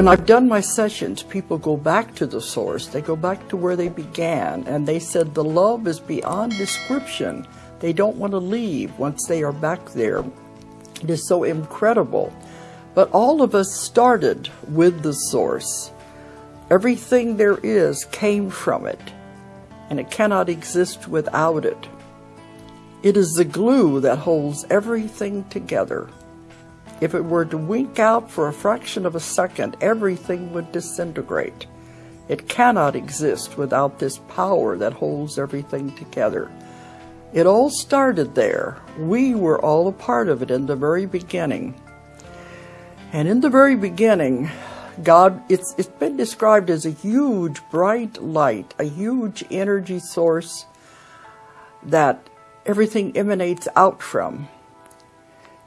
When I've done my sessions, people go back to the source. They go back to where they began, and they said the love is beyond description. They don't want to leave once they are back there. It is so incredible. But all of us started with the source. Everything there is came from it, and it cannot exist without it. It is the glue that holds everything together. If it were to wink out for a fraction of a second, everything would disintegrate. It cannot exist without this power that holds everything together. It all started there. We were all a part of it in the very beginning. And in the very beginning, God, it's, it's been described as a huge bright light, a huge energy source that everything emanates out from.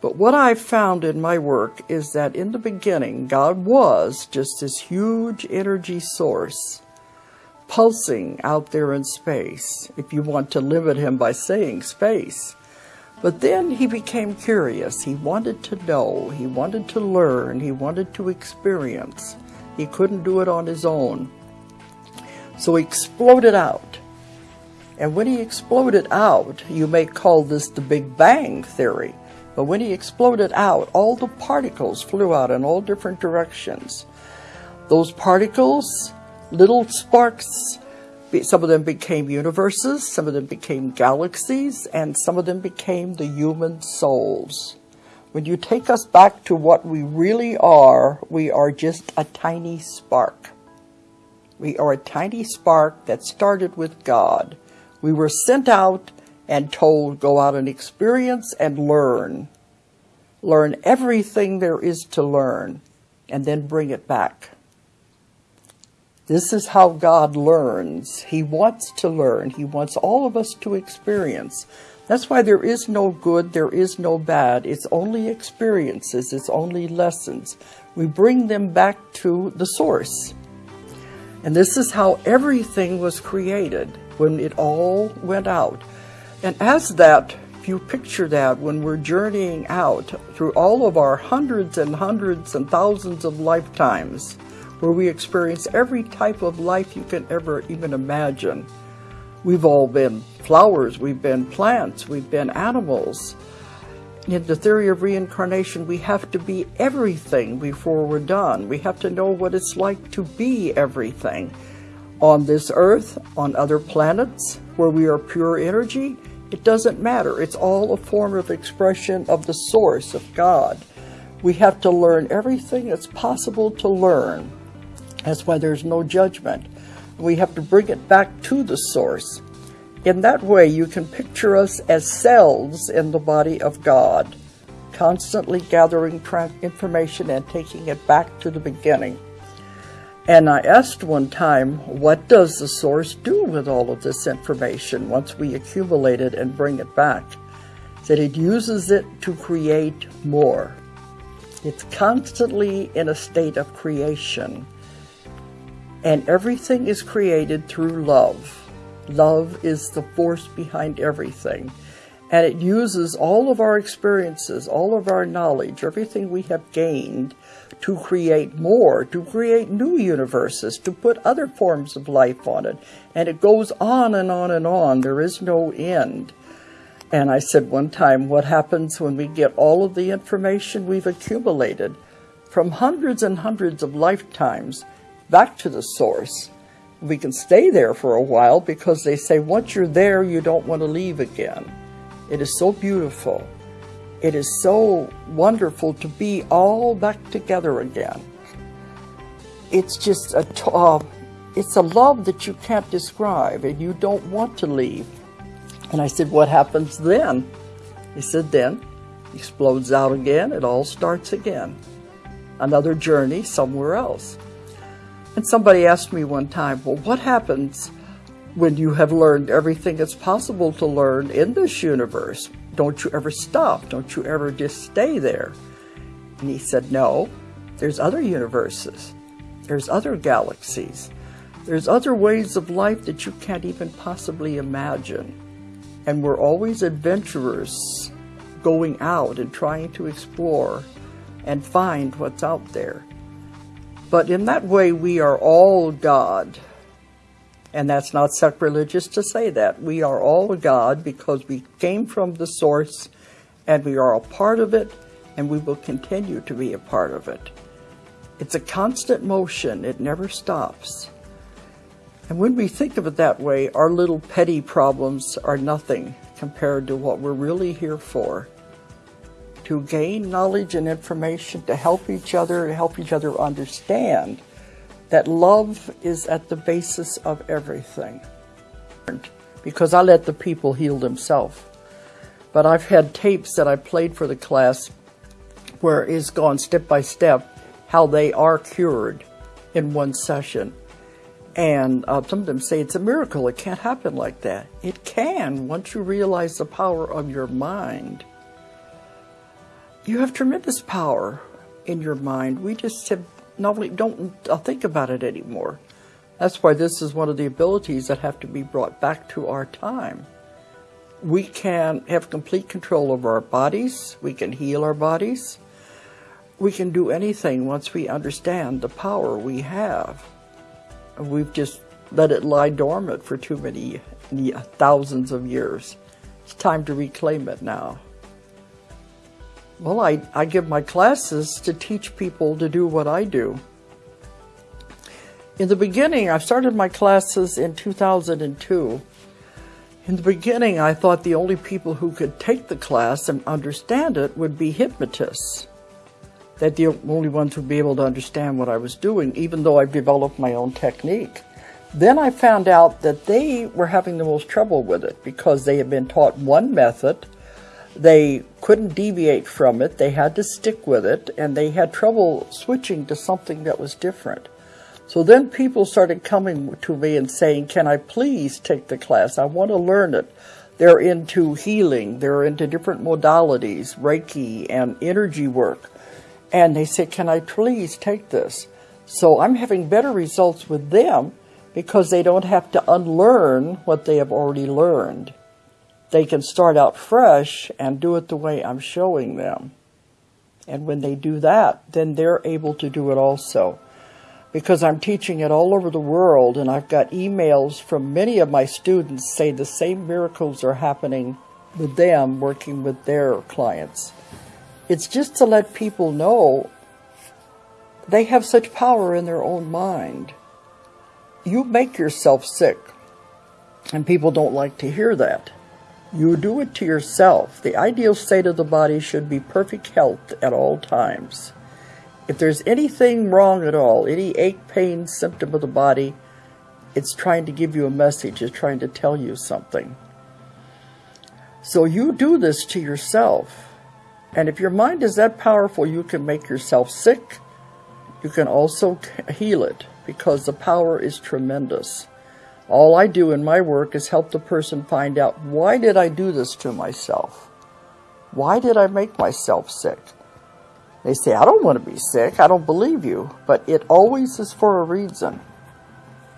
But what I've found in my work is that in the beginning, God was just this huge energy source pulsing out there in space, if you want to limit him by saying space. But then he became curious. He wanted to know. He wanted to learn. He wanted to experience. He couldn't do it on his own. So he exploded out. And when he exploded out, you may call this the Big Bang Theory. But when he exploded out, all the particles flew out in all different directions. Those particles, little sparks, some of them became universes, some of them became galaxies, and some of them became the human souls. When you take us back to what we really are, we are just a tiny spark. We are a tiny spark that started with God. We were sent out and told, go out and experience and learn. Learn everything there is to learn and then bring it back. This is how God learns. He wants to learn. He wants all of us to experience. That's why there is no good, there is no bad. It's only experiences, it's only lessons. We bring them back to the source. And this is how everything was created when it all went out. And as that, if you picture that when we're journeying out through all of our hundreds and hundreds and thousands of lifetimes, where we experience every type of life you can ever even imagine. We've all been flowers, we've been plants, we've been animals. In the theory of reincarnation, we have to be everything before we're done. We have to know what it's like to be everything. On this earth, on other planets, where we are pure energy, it doesn't matter. It's all a form of expression of the source of God. We have to learn everything that's possible to learn. That's why there's no judgment. We have to bring it back to the source. In that way, you can picture us as cells in the body of God, constantly gathering information and taking it back to the beginning. And I asked one time, what does the source do with all of this information once we accumulate it and bring it back? That it uses it to create more. It's constantly in a state of creation. And everything is created through love. Love is the force behind everything. And it uses all of our experiences, all of our knowledge, everything we have gained to create more, to create new universes, to put other forms of life on it. And it goes on and on and on. There is no end. And I said one time, what happens when we get all of the information we've accumulated from hundreds and hundreds of lifetimes back to the source? We can stay there for a while because they say once you're there, you don't want to leave again. It is so beautiful. It is so wonderful to be all back together again. It's just a, uh, it's a love that you can't describe and you don't want to leave. And I said, what happens then? He said, then explodes out again. It all starts again. Another journey somewhere else. And somebody asked me one time, well, what happens when you have learned everything that's possible to learn in this universe? Don't you ever stop? Don't you ever just stay there? And he said, No, there's other universes, there's other galaxies, there's other ways of life that you can't even possibly imagine. And we're always adventurers going out and trying to explore and find what's out there. But in that way, we are all God. And that's not sacrilegious to say that. We are all God because we came from the source and we are a part of it and we will continue to be a part of it. It's a constant motion. It never stops. And when we think of it that way, our little petty problems are nothing compared to what we're really here for. To gain knowledge and information, to help each other, to help each other understand that love is at the basis of everything. Because I let the people heal themselves. But I've had tapes that I played for the class where it's gone step by step how they are cured in one session. And uh, some of them say it's a miracle. It can't happen like that. It can once you realize the power of your mind. You have tremendous power in your mind. We just have normally don't uh, think about it anymore. That's why this is one of the abilities that have to be brought back to our time. We can have complete control over our bodies. We can heal our bodies. We can do anything once we understand the power we have. We've just let it lie dormant for too many thousands of years. It's time to reclaim it now. Well, I, I give my classes to teach people to do what I do. In the beginning, I started my classes in 2002. In the beginning, I thought the only people who could take the class and understand it would be hypnotists. That the only ones would be able to understand what I was doing, even though I've developed my own technique. Then I found out that they were having the most trouble with it because they had been taught one method they couldn't deviate from it. They had to stick with it, and they had trouble switching to something that was different. So then people started coming to me and saying, Can I please take the class? I want to learn it. They're into healing, they're into different modalities, Reiki and energy work. And they said, Can I please take this? So I'm having better results with them because they don't have to unlearn what they have already learned they can start out fresh and do it the way I'm showing them. And when they do that, then they're able to do it also. Because I'm teaching it all over the world, and I've got emails from many of my students say the same miracles are happening with them working with their clients. It's just to let people know they have such power in their own mind. You make yourself sick, and people don't like to hear that. You do it to yourself. The ideal state of the body should be perfect health at all times. If there's anything wrong at all, any ache, pain, symptom of the body, it's trying to give you a message, it's trying to tell you something. So you do this to yourself. And if your mind is that powerful, you can make yourself sick. You can also heal it because the power is tremendous. All I do in my work is help the person find out why did I do this to myself? Why did I make myself sick? They say, I don't want to be sick. I don't believe you. But it always is for a reason.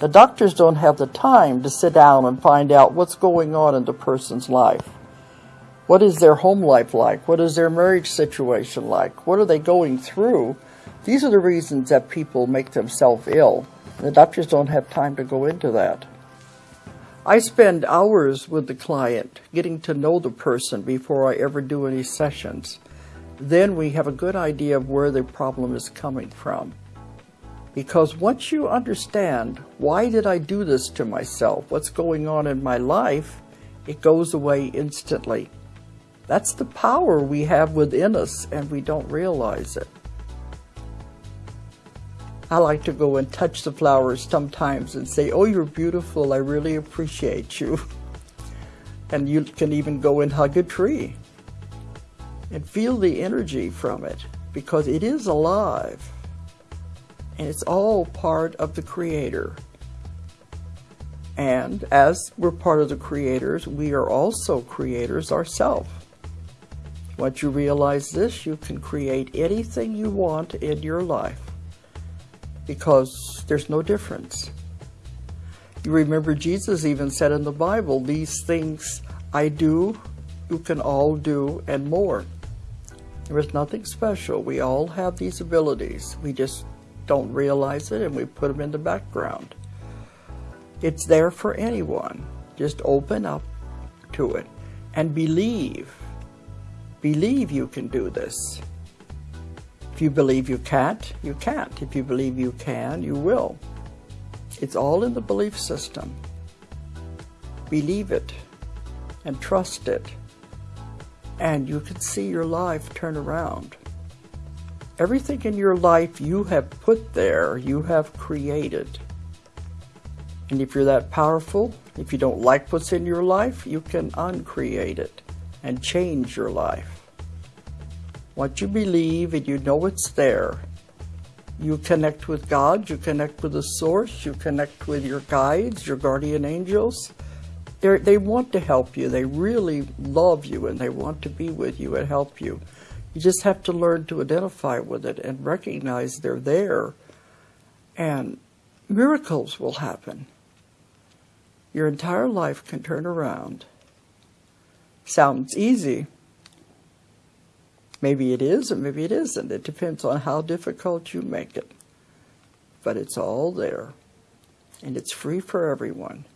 The doctors don't have the time to sit down and find out what's going on in the person's life. What is their home life like? What is their marriage situation like? What are they going through? These are the reasons that people make themselves ill. The doctors don't have time to go into that. I spend hours with the client getting to know the person before I ever do any sessions. Then we have a good idea of where the problem is coming from. Because once you understand, why did I do this to myself? What's going on in my life? It goes away instantly. That's the power we have within us and we don't realize it. I like to go and touch the flowers sometimes and say, oh, you're beautiful. I really appreciate you. And you can even go and hug a tree and feel the energy from it because it is alive. And it's all part of the Creator. And as we're part of the creators, we are also creators ourselves. Once you realize this, you can create anything you want in your life because there's no difference. You remember Jesus even said in the Bible, these things I do, you can all do, and more. There is nothing special. We all have these abilities. We just don't realize it and we put them in the background. It's there for anyone. Just open up to it and believe. Believe you can do this. If you believe you can't, you can't. If you believe you can, you will. It's all in the belief system. Believe it and trust it, and you can see your life turn around. Everything in your life you have put there, you have created. And if you're that powerful, if you don't like what's in your life, you can uncreate it and change your life. Once you believe and you know it's there, you connect with God, you connect with the source, you connect with your guides, your guardian angels. They're, they want to help you. They really love you and they want to be with you and help you. You just have to learn to identify with it and recognize they're there. And miracles will happen. Your entire life can turn around. Sounds easy. Maybe it is, and maybe it isn't. It depends on how difficult you make it. But it's all there. And it's free for everyone.